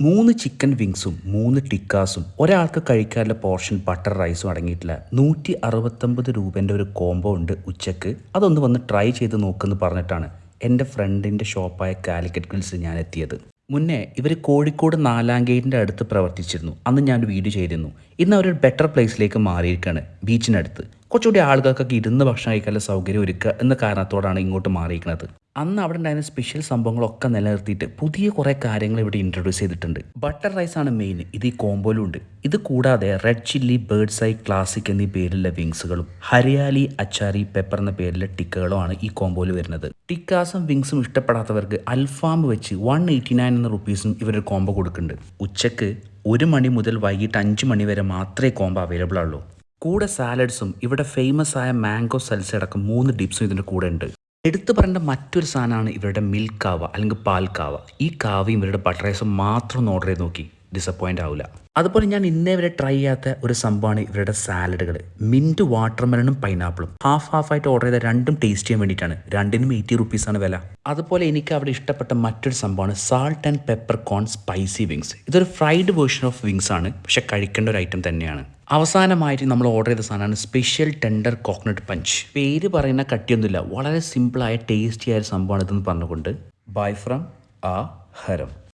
മൂന്ന് ചിക്കൻ വിങ്സും മൂന്ന് ടിക്കാസും ഒരാൾക്ക് കഴിക്കാനുള്ള പോർഷൻ ബട്ടർ റൈസും അടങ്ങിയിട്ടില്ല നൂറ്റി അറുപത്തൊമ്പത് രൂപേന്റെ ഒരു കോംബോ ഉണ്ട് ഉച്ചയ്ക്ക്. അതൊന്ന് വന്ന് ട്രൈ ചെയ്ത് നോക്കുമെന്ന് പറഞ്ഞിട്ടാണ് എന്റെ ഫ്രണ്ടിന്റെ ഷോപ്പായ കാലിക്കറ്റ് ഗ്രിൽസിൽ ഞാൻ എത്തിയത് മുന്നേ ഇവർ കോഴിക്കോട് നാലാം ഗേറ്റിന്റെ അടുത്ത് പ്രവർത്തിച്ചിരുന്നു. അന്ന് ഞാൻ വീഡിയോ ചെയ്തിരുന്നു. ഇന്ന് അവർ ബെറ്റർ പ്ലേസിലേക്ക് മാറിയിരിക്കുകയാണ് ബീച്ചിനടുത്ത് കുറച്ചുകൂടി ആളുകൾക്കൊക്കെ ഇരുന്ന് ഭക്ഷണം കഴിക്കാനുള്ള സൗകര്യം ഒരുക്കുക എന്ന കാരണത്തോടാണ് ഇങ്ങോട്ട് മാറിയിരിക്കുന്നത്. അന്ന് അവിടെ ഉണ്ടായിരുന്ന സ്പെഷ്യൽ സംഭവങ്ങളൊക്കെ നിലനിർത്തിയിട്ട് പുതിയ കുറേ കാര്യങ്ങൾ ഇവിടെ ഇൻട്രൊഡ്യൂസ് ചെയ്തിട്ടുണ്ട്. ബട്ടർ റൈസ് ആണ് മെയിൻ ഇത് ഈ കോമ്പോയിലും ഉണ്ട്. ഇത് കൂടാതെ red chilli bird's eye classic എന്നീ പേരിലുള്ള വിങ്സുകളും ഹരിയാലി അച്ചാരി പെപ്പർ എന്ന പേരിലെ ടിക്കകളുമാണ് ഈ കോമ്പോയിൽ വരുന്നത്. ടിക്കാസും വിങ്സും ഇഷ്ടപ്പെടാത്തവർക്ക് അൽഫാം വെച്ച് വൺ എയ്റ്റി നയൻ എന്ന റുപ്പീസും ഇവരൊരു കോംബോ കൊടുക്കുന്നുണ്ട്. ഉച്ചയ്ക്ക് ഒരു മണി മുതൽ വൈകിട്ട് അഞ്ച് മണി വരെ മാത്രമേ കോംബോ അവൈലബിൾ ആവുള്ളൂ. കൂടെ സാലഡ്സും ഇവിടെ ഫേമസ് ആയ മാംഗോ സൽസ അടക്കം മൂന്ന് ഡിപ്സും ഇതിന്റെ കൂടെ ഉണ്ട്. എടുത്തു പറയേണ്ട മറ്റൊരു സാധനമാണ് ഇവരുടെ മിൽക്ക് കാവ അല്ലെങ്കിൽ പാൽ കാവ. ഈ കാവയും ഇവരുടെ ബട്ടർ റൈസും മാത്രം ഓർഡർ ചെയ്ത് നോക്കി. ഡിസപ്പോയിന്റ് ആവില്ല അതുപോലെ ഞാൻ ഇന്നേ വരെ ട്രൈ ചെയ്യാത്ത ഒരു സംഭവമാണ് ഇവരുടെ സാലഡുകൾ. മിന്റ് വാട്ടർമെലണും പൈനാപ്പിളും. ഹാഫ് ഹാഫ് ആയിട്ട് ഓർഡർ ചെയ്ത രണ്ടും ടേസ്റ്റ് ചെയ്യാൻ വേണ്ടിയിട്ടാണ്. രണ്ടിനും എയ്റ്റി റുപ്പീസാണ് വില. അതുപോലെ എനിക്ക് അവിടെ ഇഷ്ടപ്പെട്ട മറ്റൊരു സംഭവമാണ് salt and pepper corn spicy wings ഇതൊരു ഫ്രൈഡ് വേർഷൻ ഓഫ് വിങ്സ് ആണ്. പക്ഷെ കഴിക്കേണ്ട ഒരു ഐറ്റം തന്നെയാണ്. അവസാനമായിട്ട് നമ്മൾ ഓർഡർ ചെയ്ത സാധനമാണ് സ്പെഷ്യൽ ടെൻഡർ കോക്കനട്ട് പഞ്ച് പേര് പറയുന്ന കട്ടിയൊന്നുമില്ല. വളരെ സിമ്പിളായ ടേസ്റ്റി ആയ ഒരു സംഭവമാണ് ഇതെന്ന് പറഞ്ഞുകൊണ്ട്. ബൈ ഫ്രം ആ ഹരം.